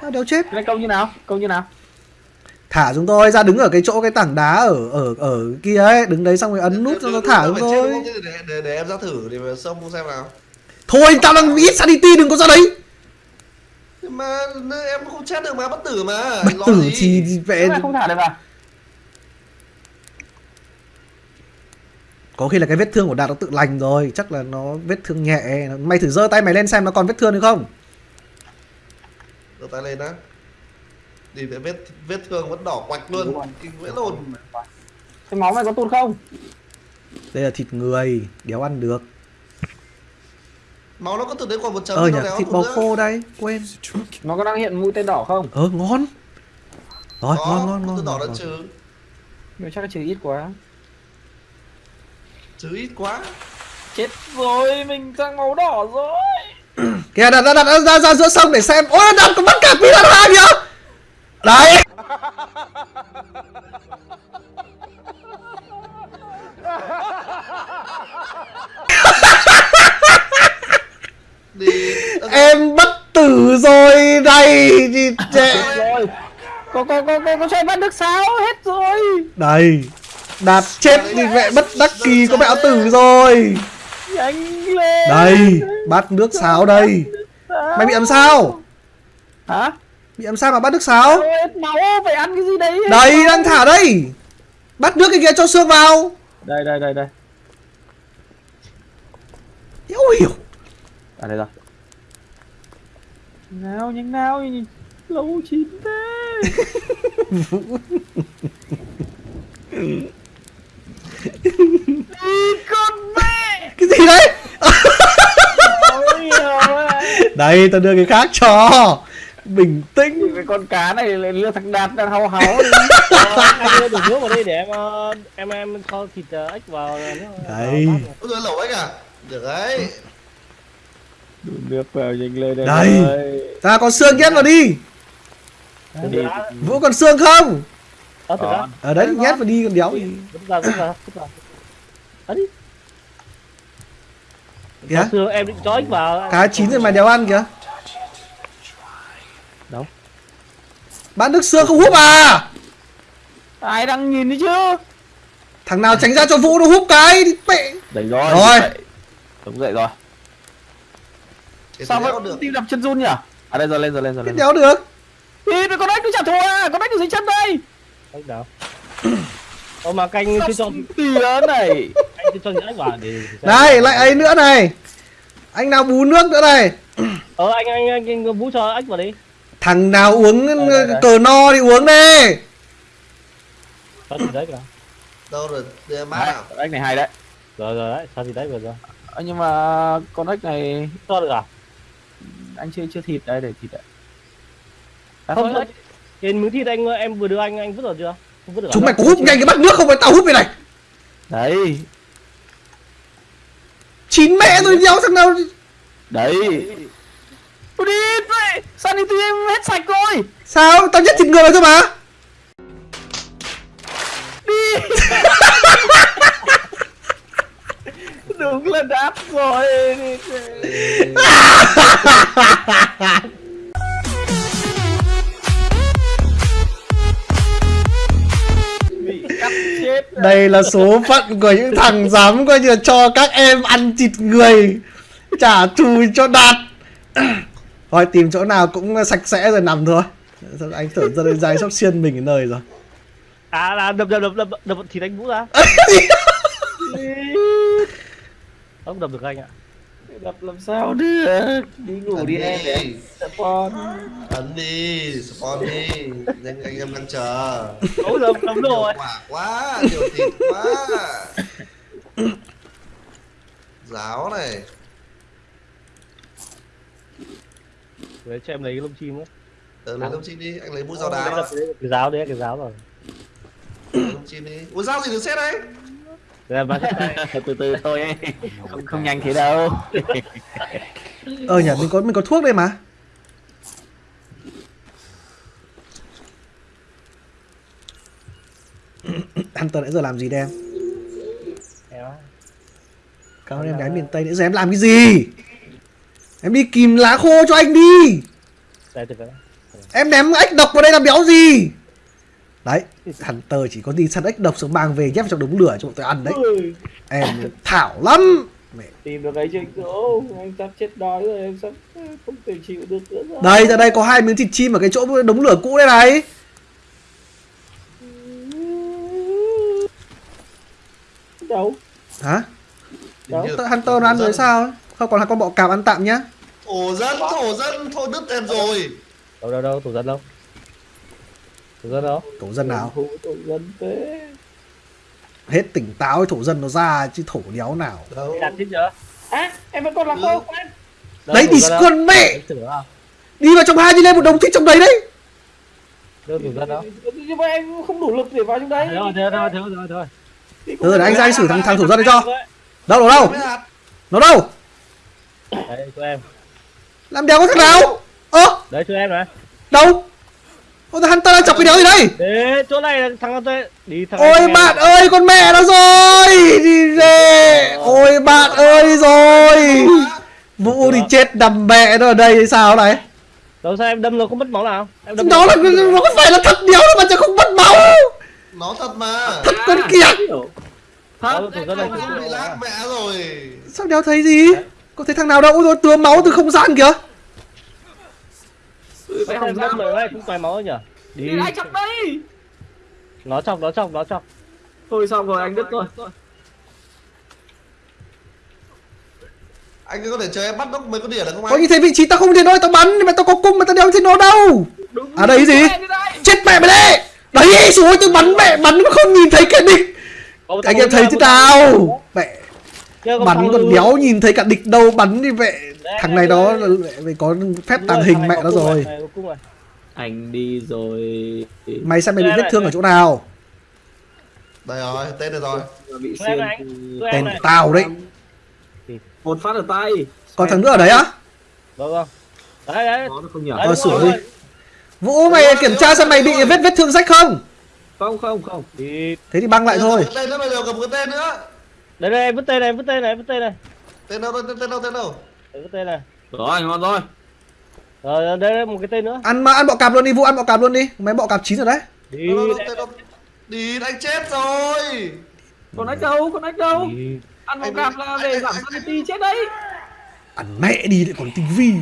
Speaker 1: Sao đều chết.
Speaker 3: Cái câu như nào? Câu như nào?
Speaker 1: Thả chúng tôi ra đứng ở cái chỗ cái tảng đá ở ở ở kia ấy. Đứng đấy xong rồi ấn nút cho nó thả chúng tôi.
Speaker 2: để, để, để em ra thử để mà xông xem nào.
Speaker 1: Thôi tao đang ít sanity đừng có ra đấy
Speaker 2: mà em không chết được mà bất tử mà.
Speaker 1: Bất
Speaker 2: lo
Speaker 1: tử
Speaker 2: gì?
Speaker 1: thì vẽ
Speaker 3: không thả được à?
Speaker 1: Có khi là cái vết thương của đạt nó tự lành rồi chắc là nó vết thương nhẹ. Mày thử giơ tay mày lên xem nó còn vết thương hay không?
Speaker 2: Giơ tay lên á Đi để vết vết thương vẫn đỏ quạch luôn. Kinh vẽ lồn
Speaker 3: cái máu này có tụt không?
Speaker 1: Đây là thịt người đéo ăn được
Speaker 2: Máu nó có từ đấy còn một chấm
Speaker 1: ờ
Speaker 2: thì
Speaker 1: nhỉ
Speaker 2: nó
Speaker 1: thịt bò khô đây quên.
Speaker 3: Nó có đang hiện mũi tên đỏ không?
Speaker 1: Ờ ngon. Rồi
Speaker 2: Có,
Speaker 1: ngon ngon ngon,
Speaker 2: đỏ
Speaker 1: ngon.
Speaker 2: trừ.
Speaker 3: Nhưng chắc là trừ ít quá.
Speaker 2: Trừ ít quá.
Speaker 3: Chết rồi mình sang màu đỏ rồi.
Speaker 1: Kìa đặt đặt đặt ra, ra giữa sông để xem. Ôi đặt có bắt cả piranha kìa đấy
Speaker 2: Đi.
Speaker 1: Em bất tử rồi đây chị trẻ.
Speaker 3: chết rồi. Có có có có có chơi bắt được sao? Hết rồi.
Speaker 1: Đây đạt chết thì mẹ bất đắc kỳ có mẹo tử rồi.
Speaker 3: Nhanh lên
Speaker 1: đây bắt nước sáo đây. mày bị làm sao?
Speaker 3: Hả?
Speaker 1: Bị làm sao mà bắt nước sáo?
Speaker 3: Máu phải ăn cái gì đấy
Speaker 1: đây đang thả đây. Bắt nước cái kia cho xương vào.
Speaker 3: Đây đây đây đây.
Speaker 1: Ôi hiểu
Speaker 3: à đây rồi. Nào nhanh nào nhìn lâu chín thế. Đi con mẹ.
Speaker 1: Cái gì đấy? Đây tao đưa cái khác cho. Bình tĩnh.
Speaker 3: Cái con cá này lại lừa thằng đạt đang.
Speaker 4: Ờ, anh đưa đổ nước vào đây để em ờ, em em kho thịt ờ, ếch vào.
Speaker 1: Đấy.
Speaker 2: Ôi giời lẩu anh à Được đấy
Speaker 3: Đổ nước vào nhanh lên đây
Speaker 1: Đây.
Speaker 3: rồi.
Speaker 1: ta còn xương nhét vào đi vũ còn xương không
Speaker 4: Ờ, từ đã.
Speaker 3: Còn.
Speaker 1: ở đấy nhét vào đi còn đéo gì kìa
Speaker 4: xương em định cho vào.
Speaker 1: cá chín rồi mà đéo ăn kìa
Speaker 4: Đâu?
Speaker 1: bán nước xương không húp à
Speaker 3: ai đang nhìn đấy chứ
Speaker 1: thằng nào tránh ra cho vũ nó húp cái đi mẹ
Speaker 3: đấy rồi
Speaker 1: Rồi.
Speaker 3: đúng dậy rồi
Speaker 2: Thế
Speaker 3: sao
Speaker 2: thì đéo được.
Speaker 3: Tim đập chân run nhỉ? À đây rồi lên rồi lên rồi lên
Speaker 1: đéo được.
Speaker 3: Đi con ếch nó trả thù à? Con ếch nó dưới chân đây?
Speaker 4: Ếch nào? Ờ mà canh chưa cho
Speaker 3: tìa này?
Speaker 4: Anh chưa cho ếch vào để
Speaker 1: này lại ấy nữa này. Anh nào bú nước nữa này.
Speaker 4: Ờ anh anh anh, anh bú cho ếch vào đi.
Speaker 1: thằng nào uống
Speaker 3: Đây, đây, đây.
Speaker 1: cờ no thì uống đi.
Speaker 4: Cho thịt ếch nào.
Speaker 2: Đâu rồi
Speaker 3: Đấy,
Speaker 2: nào
Speaker 3: con ếch này hay đấy.
Speaker 4: Rồi rồi đấy, cho thịt ếch vào rồi.
Speaker 3: Ờ, nhưng mà con ếch này
Speaker 4: Cho được à?
Speaker 3: Anh chưa chưa thịt. Đây để thịt đấy à,
Speaker 4: Không,
Speaker 3: thôi.
Speaker 4: Trên miếng thịt anh em vừa đưa anh anh vứt rồi chưa? Không vứt được à?
Speaker 1: chúng mày có húp nhanh cái bát nước không? Phải tao húp cái này.
Speaker 3: Đấy.
Speaker 1: Chín mẹ rồi đéo thằng nào
Speaker 3: đấy. Ôi đi vậy sanity em hết sạch rồi?
Speaker 1: Sao? Tao nhất thịt người vào thôi mà
Speaker 3: đúng là đáp rồi.
Speaker 1: Đây là số phận của những thằng dám coi như cho các em ăn thịt người trả thù cho đạt. Thôi tìm chỗ nào cũng sạch sẽ rồi nằm thôi. Anh tưởng ra đây dài sóc xiên mình ở nơi rồi?
Speaker 4: À là đập đập đập đập đập thịt anh Vũ ra. Không đập được anh ạ.
Speaker 3: đập làm sao được? Đi ngủ đi em để
Speaker 2: đi.
Speaker 3: em. Con
Speaker 2: Ấn đi Spawn đi. Nhanh anh em đang chờ.
Speaker 4: Ôi đập đập
Speaker 2: Nhiều
Speaker 4: rồi.
Speaker 2: quả quá Nhiều thịt quá. Giáo này.
Speaker 4: Để cho em lấy cái lông chim nữa.
Speaker 2: Tớ lấy lông chim đi Anh lấy mũi dao
Speaker 4: Cái
Speaker 2: đá
Speaker 4: cái giáo đấy, cái giáo rồi.
Speaker 2: Lông chim đi. Ủa dao gì được xét đấy
Speaker 4: ra bác
Speaker 3: từ từ thôi ấy. không không nhanh thế đâu.
Speaker 1: Ờ nhỉ mình có mình có thuốc đây mà. Anh Tuấn nãy giờ làm gì đây em? Cảm ơn em gái miền Tây nãy giờ em làm cái gì? Em đi kìm lá khô cho anh đi. Em ném ếch độc vào đây làm béo gì? Đấy Hunter chỉ có đi săn ếch độc xong mang về nhét vào trong đống lửa cho bọn tôi ăn đấy.
Speaker 3: Ui,
Speaker 1: Em thảo lắm. Mẹ.
Speaker 3: tìm được cái trên chỗ anh sắp chết đói rồi em sắp không thể chịu được nữa rồi.
Speaker 1: Đây ra đây có hai miếng thịt chim ở cái chỗ đống lửa cũ đây này.
Speaker 3: Đâu?
Speaker 1: Hả?
Speaker 2: Như-
Speaker 1: Hunter nó ăn rồi sao? Ấy? Không còn là con bọ cạp ăn tạm nhá.
Speaker 2: Thổ dân, thổ dân, thôi đứt em rồi.
Speaker 4: đâu đâu đâu thủ dân đâu thủ dân đâu?
Speaker 1: Thổ dân nào?
Speaker 3: Thủ tổ dân thế.
Speaker 1: Hết tỉnh táo thổ dân nó ra chứ thổ đéo nào.
Speaker 2: Đâu.
Speaker 4: đặt chết chưa
Speaker 3: à em vẫn còn là khô quên
Speaker 4: Đâu,
Speaker 1: Đấy
Speaker 4: thủ
Speaker 1: đi con mẹ.
Speaker 4: À
Speaker 1: Đi vào trong hai đi lên một đống thịt trong đấy đấy.
Speaker 4: Đâu thủ dân đâu?
Speaker 3: Nhưng mà em không đủ lực để vào trong đấy.
Speaker 4: Thế thôi thế thôi
Speaker 3: Thì cũng
Speaker 1: Từ rồi
Speaker 3: phải
Speaker 1: anh ra anh xử thằng thằng thủ dân đấy cho. Đâu đâu đâu? Nó đâu?
Speaker 4: Đấy cho em.
Speaker 1: Làm đéo có thằng nào? Ơ?
Speaker 4: Đấy cho em này
Speaker 1: đâu Ôi thằng Hunter đang chọc cái đéo gì đây?
Speaker 4: Đấy, chỗ này là thằng tôi. Đi thằng
Speaker 1: Ôi bạn ơi con mẹ nó rồi! Đi về! Ôi bạn ơi rồi! Vũ thì chết nằm mẹ nó ở đây hay sao này?
Speaker 4: Đâu sao em đâm nó không mất máu nào? Em đâm
Speaker 1: Đó là nó có phải là thật đéo đâu mà chẳng không mất máu.
Speaker 2: Nó thật mà.
Speaker 1: Thật con.
Speaker 4: Đó,
Speaker 3: thật
Speaker 4: này.
Speaker 2: Bị mẹ rồi.
Speaker 1: Sao đéo thấy gì? Có thấy thằng nào đâu? Ôi rồi tứa máu từ không gian kìa
Speaker 3: Hỏng
Speaker 4: đâm
Speaker 3: ra
Speaker 4: rồi đấy, cũng toài máu nhỉ? Đi.
Speaker 3: đi lại chọc đây.
Speaker 4: Nó chọc, nó chọc, nó chọc.
Speaker 3: thôi xong rồi anh đứt rồi
Speaker 2: Anh có thể chờ em bắt đốc mấy con đỉa là không
Speaker 1: Có
Speaker 2: anh?
Speaker 1: như thế vị trí tao không thể nói tao bắn mà tao có cung mà tao đéo thấy nó đâu.
Speaker 3: Đúng
Speaker 1: À, đây gì? Chết mẹ mày đấy. Đấy rồi tôi bắn mẹ bắn mà không nhìn thấy cái địch Anh em thấy thế
Speaker 4: nào,
Speaker 1: Mẹ.
Speaker 4: có
Speaker 1: bắn còn đéo nhìn thấy cả địch đâu bắn đi mẹ.
Speaker 4: Đấy,
Speaker 1: Thằng này đó phải có phép tàng hình mẹ nó rồi
Speaker 3: anh đi rồi.
Speaker 1: Mày xem mày bị
Speaker 4: Đây
Speaker 1: vết thương ở
Speaker 4: đây.
Speaker 1: chỗ nào?
Speaker 2: Đây rồi, tên này rồi.
Speaker 3: Bị
Speaker 4: em
Speaker 1: Tên tao đấy.
Speaker 3: Một phát ở tay.
Speaker 1: Còn thằng nữa ở đấy á?
Speaker 4: Vâng vâng. Đấy đấy.
Speaker 1: sửa đi. Vũ mày kiểm tra xem mày bị vết vết thương rách không?
Speaker 3: Không không không.
Speaker 1: Thế thì băng lại thôi.
Speaker 2: Tên nữa bây giờ cầm cái tên nữa.
Speaker 4: Đây đây, vứt tên này, vứt tên này, vứt tên này.
Speaker 2: Tên đâu, tên, tên đâu, tên đâu?
Speaker 4: Vứt tên này.
Speaker 3: rồi ngon rồi
Speaker 4: Rồi đây đây một cái tên nữa.
Speaker 1: Ăn mà ăn bọ cạp luôn đi Vũ ăn bọ cạp luôn đi Mấy bọ cạp chín rồi đấy
Speaker 4: Đi.
Speaker 2: Tên đâu, tên đâu? Đi, anh chết rồi.
Speaker 3: con ếch đâu con ếch đâu
Speaker 4: Đi.
Speaker 3: ăn một cạp là
Speaker 2: anh-
Speaker 3: giảm sanity chết đấy
Speaker 1: Ăn mẹ đi lại còn tinh vi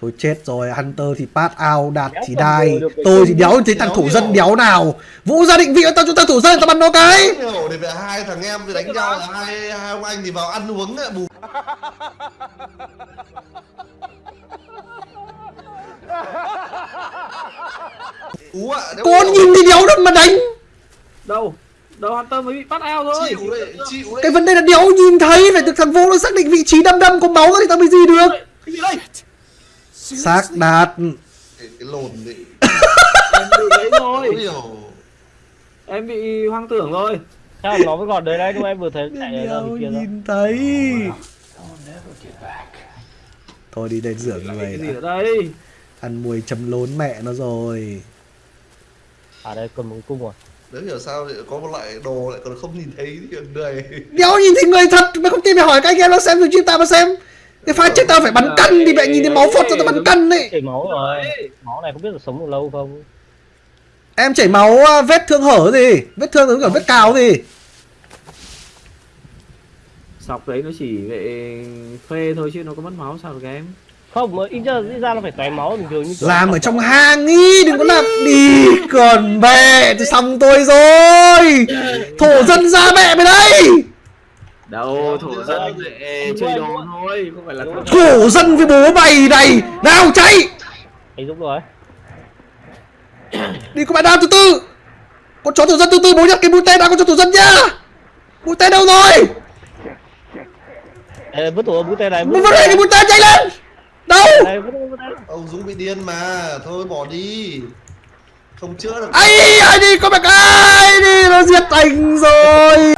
Speaker 1: Thôi chết rồi Hunter thì pass out Đạt
Speaker 4: Đéo
Speaker 1: thì đai Tôi thì đéo thấy thằng thủ dân đéo nào. Vũ ra định vị tao cho thằng thủ dân tao bắn nó cái.
Speaker 2: Hiểu thì về hai thằng em thì đánh nhau là hai hai ông anh thì vào ăn uống ấy, bù. Ú ạ,
Speaker 1: Con nhìn thì đéo đâu mà đánh.
Speaker 3: Đâu? Đâu hunter mới bị bắt ao thôi.
Speaker 2: Chịu đấy, chịu đấy.
Speaker 1: Cái vấn đề là đéo nhìn thấy Phải được thằng Vũ nó xác định vị trí đâm đâm có máu ra thì tao mới gì được.
Speaker 3: Cái gì đây
Speaker 1: Xác đạt.
Speaker 2: Cái, cái lồn đấy.
Speaker 3: em bị đấy rồi em bị hoang tưởng rồi
Speaker 4: Sao nó vẫn còn đấy đấy, nhưng mà em vừa thấy chạy bên kia rồi.
Speaker 1: nhìn thấy Thôi đi đến rửa người
Speaker 3: cái gì ở đây?
Speaker 1: Ăn mùi chấm lốn mẹ nó rồi.
Speaker 4: À đây còn một cung rồi.
Speaker 2: Đéo hiểu sao lại có một loại đồ lại còn không nhìn thấy thì người.
Speaker 1: Đéo nhìn thấy người thật Mày không tin mày hỏi các anh em nó xem từ stream tao mà xem Cái pha chết tao phải bắn cân thì mẹ nhìn thấy máu phọt cho tao bắn cân ấy.
Speaker 4: Chảy máu rồi. Máu này không biết là sống được lâu không.
Speaker 1: Em chảy máu à, vết thương hở gì? Vết thương giống kiểu vết cào gì?
Speaker 3: Sọc đấy nó chỉ về phê thôi chứ nó có mất máu sao được em?
Speaker 4: Không, mà ít ra, ít ra nó phải toài máu bình thường như
Speaker 1: Làm ở trong hang ý Đừng có làm đi Còn mẹ thì xong tôi rồi. Thổ dân ra mẹ mày đây
Speaker 3: đâu thổ dân lại chơi đồ thôi không phải là
Speaker 1: Thổ dân. Với bố mày này Nào chạy.
Speaker 4: Anh Dũng rồi.
Speaker 1: Đi có bạn nào từ từ Con chó thổ dân từ từ bố nhặt cái mũi tên ra con chó thổ dân nhá. Mũi tên đâu rồi?
Speaker 4: Ê, vứt thủ mũi tên
Speaker 1: này.vứt đây cái mũi tên chạy lên. Đâu.
Speaker 2: Ông Dũng bị điên mà, thôi bỏ đi. Không chữa được.
Speaker 1: ai ai đi có mẹ ai đi nó giết anh rồi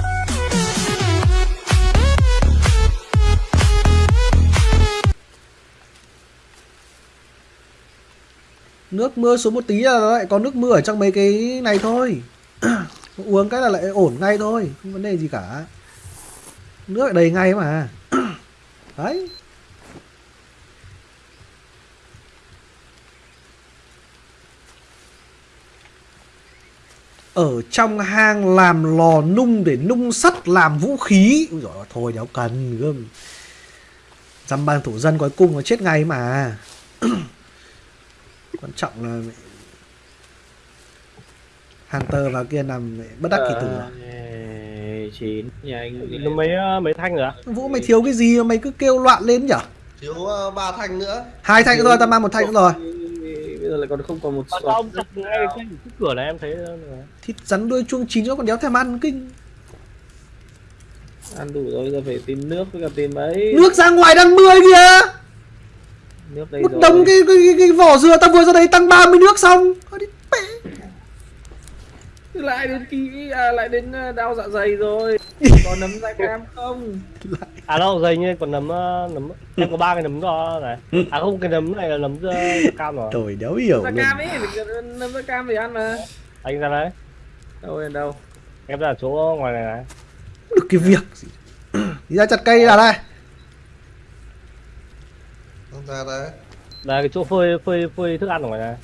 Speaker 1: nước mưa xuống một tí là nó lại có nước mưa ở trong mấy cái này thôi. Uống cái là lại ổn ngay thôi, không vấn đề gì cả. Nước lại đầy ngay mà. Đấy. Ở trong hang làm lò nung để nung sắt làm vũ khí. Úi dồi thôi đéo cần gươm. Dăm ban thủ dân cuối cùng nó chết ngay mà. quan trọng là mẹ- Hunter vào kia nằm mẹ bất đắc kỳ tử à?
Speaker 3: Ê, chín. Nhanh
Speaker 4: nó mấy ờ, mấy thanh rồi á
Speaker 1: Vũ mày thiếu cái gì? Mà mày cứ kêu loạn lên nhở?
Speaker 2: Thiếu uh, ba thanh nữa.
Speaker 1: Hai thanh nữa thôi, tao mang một thanh nữa rồi.
Speaker 3: Bây giờ lại còn không còn một slot
Speaker 4: ông chặt ngay cái cửa này em thấy ờ,
Speaker 1: Thịt rắn đuôi chuông chín nó còn đéo thèm ăn kinh.
Speaker 3: Ăn đủ rồi giờ phải tìm nước với cả tìm ấy.
Speaker 1: Nước ra ngoài đang 10 kìa
Speaker 3: nước đây
Speaker 1: Một
Speaker 3: rồi.
Speaker 1: đống cái, cái, cái, cái vỏ dừa tao vừa ra đấy tăng 30 nước xong. Thôi đi mẹ.
Speaker 3: lại đến ký à, lại đến ờ, đau dạ dày rồi. Còn nấm da cam không?
Speaker 4: À đâu dày như còn nấm ờ, nấm em có ba cái nấm đó này. À không cái nấm này là nấm ờ, cam rồi
Speaker 1: Trời đéo hiểu
Speaker 3: da
Speaker 1: luôn
Speaker 3: cam ấy nấm da cam để ăn mà.
Speaker 4: Anh ra đấy.
Speaker 3: Đâu đến đâu?
Speaker 4: Em ra chỗ ngoài này này.
Speaker 1: Được cái việc gì? Đi ra chặt cây đi là đây
Speaker 2: ra đấy
Speaker 4: là cái chỗ phơi phơi phơi thức ăn ở ngoài này.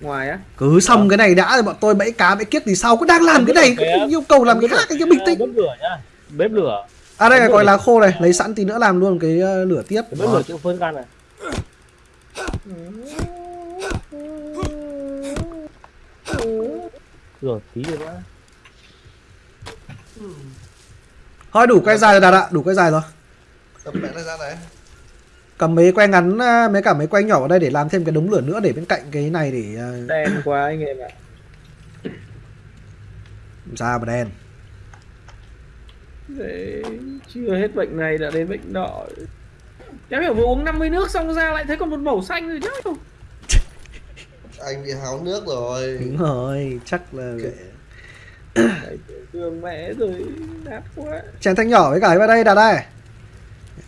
Speaker 3: Ngoài á.
Speaker 1: Cứ xong cái này đã rồi bọn tôi bẫy cá bẫy kiết thì sau cứ đang làm cái này cứ yêu cầu làm cái khác cái bình tĩnh.
Speaker 4: Bếp lửa nhá. Bếp lửa.
Speaker 1: À đây là gọi là khô này lấy sẵn tí nữa làm luôn cái ờ, lửa tiếp.
Speaker 4: Cái bếp lửa chỗ phơi thức ăn này. Rồi tí nữa
Speaker 1: Thôi đủ que dài rồi đạt ạ. Đủ que dài rồi.
Speaker 2: Tập mẹ nó ra đấy
Speaker 1: cầm mấy que ngắn à, mấy cả mấy que nhỏ vào đây để làm thêm cái đống lửa nữa để bên cạnh cái này để à,
Speaker 3: đen quá anh em ạ.
Speaker 1: Ra mà đen.
Speaker 3: Đấy, chưa hết bệnh này đã đến bệnh nọ Cháu hiểu vừa uống 50 nước xong ra lại thấy còn một màu xanh rồi chứ.
Speaker 2: Anh bị háo nước rồi.
Speaker 1: Đúng rồi chắc là
Speaker 3: Thương mẹ rồi nát quá.
Speaker 1: Chén thanh nhỏ với cả cái vào đây đạt đây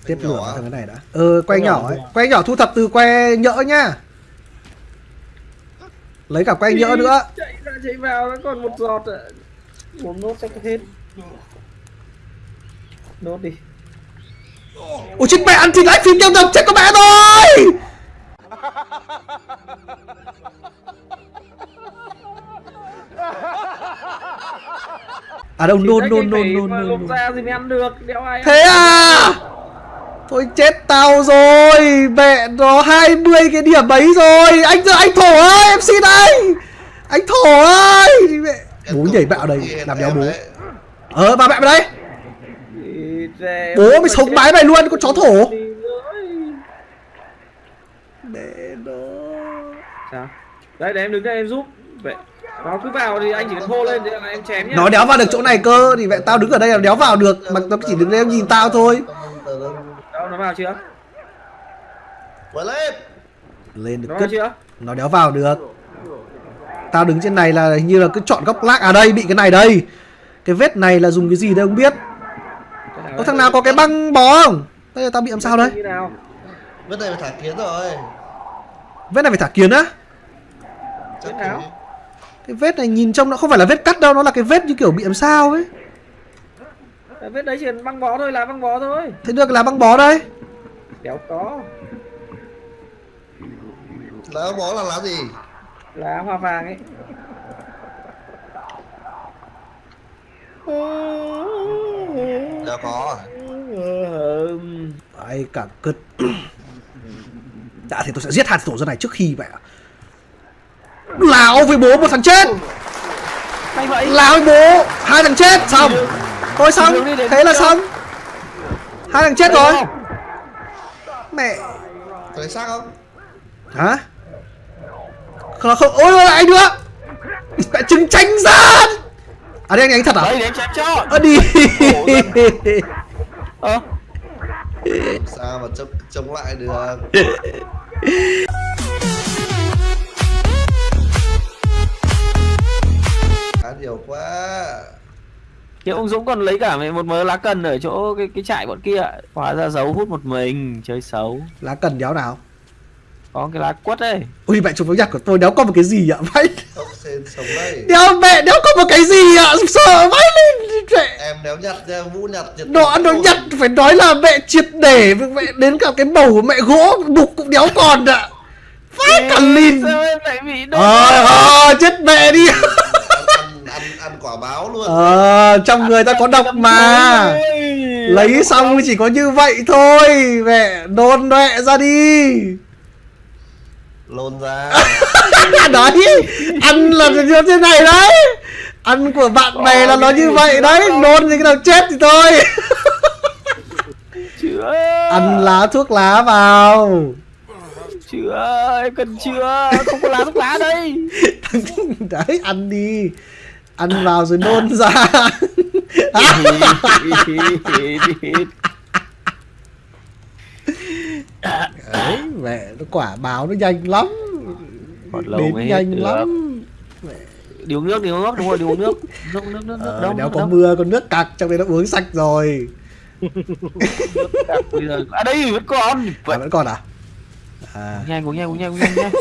Speaker 1: tiếp
Speaker 2: nhỏ
Speaker 1: lửa
Speaker 2: à?
Speaker 1: thằng cái này đã. Ờ que nhỏ ấy. que nhỏ thu thập từ que nhỡ nhá lấy cả que nhỡ nữa.
Speaker 3: Chạy ra chạy vào nó còn một giọt ạ. Uống nốt chắc hết. Nốt đi.
Speaker 1: Ôi chết mẹ ăn thịt lại phim tiêu độc chết con mẹ rồi. À đâu nôn nôn nôn nôn nôn
Speaker 3: ra thì mới ăn được. Đéo ai ăn?
Speaker 1: Thế à Thôi chết tao rồi Mẹ nó 20 cái điểm ấy rồi Anh giờ anh thổ ơi em xin anh Anh thổ ơi mẹ. Bố nhảy bạo đây Làm đéo bố. Ờ bà mẹ mày đây Bố mày
Speaker 3: mà
Speaker 1: sống bái mày luôn con chó thổ. Mẹ nó
Speaker 3: Sao? Đấy để em đứng đây em giúp Vậy Nó cứ vào thì anh chỉ cần hô lên thì là em chém nhá
Speaker 1: Nó đéo vào được chỗ này cơ Thì mẹ tao đứng ở đây là đéo vào được Mà nó chỉ đứng đây em nhìn tao thôi.
Speaker 3: Đâu nó vào chưa?
Speaker 2: Quay lên.
Speaker 1: Lên được
Speaker 3: Nó
Speaker 1: cứt
Speaker 3: chưa?
Speaker 1: Nó đéo vào được. Tao đứng trên này là hình như là cứ chọn góc lác À đây bị cái này đây. Cái vết này là dùng cái gì đây không biết. Có thằng nào có cái băng bó không? Đây là tao bị làm sao đây?
Speaker 2: Vết này phải thả kiến rồi.
Speaker 1: Vết này phải thả kiến á?
Speaker 2: Chắc
Speaker 3: nào?
Speaker 1: Cái vết này nhìn trông nó không phải là vết cắt đâu Nó là cái vết như kiểu bị làm sao ấy
Speaker 3: Đấy, Vết đấy chỉ cần băng bó thôi là băng bó thôi.
Speaker 1: Thế được là băng bó đây
Speaker 3: Đéo có.
Speaker 2: Lá bó là lá gì?
Speaker 3: Lá hoa vàng ấy.
Speaker 2: Đéo có à
Speaker 1: Đấy cả cứt Đã thì tôi sẽ giết hai tổ dân này trước khi vậy ạ Láo với bố một thằng chết.
Speaker 3: Hay vậy.
Speaker 1: Láo với bố Hai thằng chết. Xong Thôi xong. Thế là xong. Hai thằng chết rồi. Mẹ.
Speaker 2: Có lấy xác không?
Speaker 1: Hả? Không, không. Ôi ôi anh nữa. Mẹ trứng tránh ra À đây anh anh thật à?
Speaker 3: Đây để em chém cho.
Speaker 1: Ơ đi.
Speaker 3: Ờ.
Speaker 2: Sao mà chống, chống lại được? Cá nhiều quá
Speaker 3: Thì ông Dũng còn lấy cả một mớ lá cần ở chỗ cái cái trại bọn kia Hóa ra giấu hút một mình Chơi xấu.
Speaker 1: Lá cần đéo nào?
Speaker 3: Có cái lá quất đây
Speaker 1: ui mẹ chụp với nhạc của tôi đéo có một cái gì ạ? Vãi. Đéo mẹ đéo có một cái gì ạ? Sợ vãi lên mẹ
Speaker 2: Em đéo nhặt ra vũ nhặt nhặt
Speaker 1: nó nó nhặt phải nói là mẹ triệt để mẹ đến cả cái bầu của mẹ gỗ đục cũng đéo còn ạ. Vãi cả lìn. ờ ờ chết mẹ đi
Speaker 2: ăn, quả báo luôn.
Speaker 1: Ờ trong người ta có độc mà. lấy xong chỉ có như vậy thôi. Mẹ nôn mẹ ra đi.
Speaker 2: Lôn ra.
Speaker 1: Đấy ăn là như thế này đấy. Ăn của bạn bè là nó như vậy đấy. Nôn thì cái nào chết thì thôi.
Speaker 3: Chữa
Speaker 1: ăn lá thuốc lá vào.
Speaker 3: Chữa em cần chữa. Không có lá thuốc lá đây.
Speaker 1: Đấy ăn đi ăn vào rồi nôn ra. Đấy mẹ nó quả báo nó nhanh lắm.
Speaker 3: Còn lâu
Speaker 1: đến nhanh
Speaker 3: được.
Speaker 1: lắm.
Speaker 3: Đi uống nước đi uống nước đúng rồi đi uống nước. Nước nước nước nước
Speaker 1: ờ,
Speaker 3: đâu
Speaker 1: nếu có mưa con nước cặc trong đấy nó uống sạch rồi.
Speaker 3: À đây vẫn còn.
Speaker 1: À,
Speaker 3: vậy
Speaker 1: vẫn còn à? À.
Speaker 3: Nhanh uống nhanh uống nhanh uống nhanh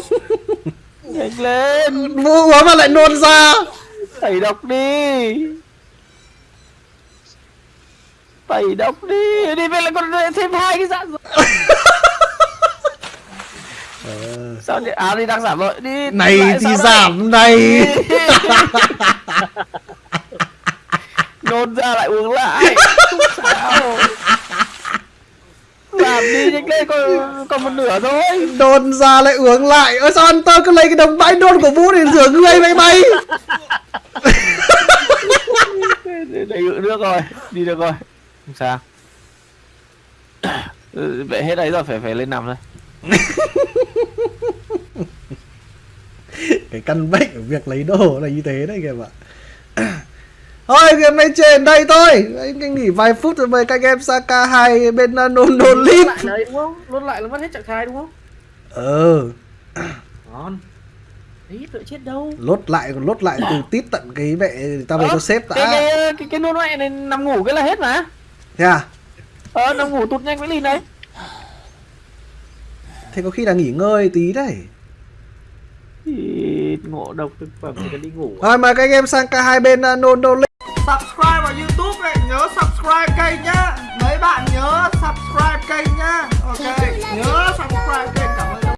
Speaker 3: nhanh lên.
Speaker 1: Uống mà lại nôn ra
Speaker 3: tẩy độc đi. Tẩy độc đi. Đi về lại còn thêm hai cái dạng rồi sao đi à đi đang giảm rồi. Đi
Speaker 1: này
Speaker 3: lại
Speaker 1: thì
Speaker 3: sao đây?
Speaker 1: giảm này.
Speaker 3: Nôn ra lại uống lại. Sao. Làm đi nhanh lên còn còn một nửa thôi.
Speaker 1: Nôn ra lại uống lại. Ơ sao anh tơ cứ lấy cái đống bãi nôn của vũ để rửa người vậy mày
Speaker 3: đầy ngự nước rồi đi được rồi. Không sao. Ừ, vậy hết đấy rồi phải phải lên nằm thôi.
Speaker 1: Cái căn bệnh của việc lấy đồ là như thế đấy kìa bạn. Thôi game này trên đây thôi. Anh nghỉ vài phút rồi mời các anh em sang K2 bên uh, nôn nôn lip
Speaker 3: lại đấy đúng không? Lốt lại là mất hết trạng thái đúng không?
Speaker 1: Ờ.
Speaker 3: Ngon đấy tựa chết đâu?
Speaker 1: Lốt lại còn lốt lại từ tít tận cái mẹ tao về cho sếp
Speaker 3: cái
Speaker 1: đã
Speaker 3: cái cái, cái nôn mẹ này nằm ngủ cái là hết mà.
Speaker 1: Thế à?
Speaker 3: Ờ nằm ngủ tụt nhanh với lìn đấy.
Speaker 1: Thế có khi là nghỉ ngơi tí đấy.
Speaker 3: Thì ngộ độc thực phẩm thì cần đi ngủ.
Speaker 1: Rồi mời các anh em sang K2 bên uh, nôn nôn lip
Speaker 5: subscribe vào youtube này nhớ subscribe kênh nhá. Mấy bạn nhớ subscribe kênh nhá. Ok nhớ subscribe kênh ơn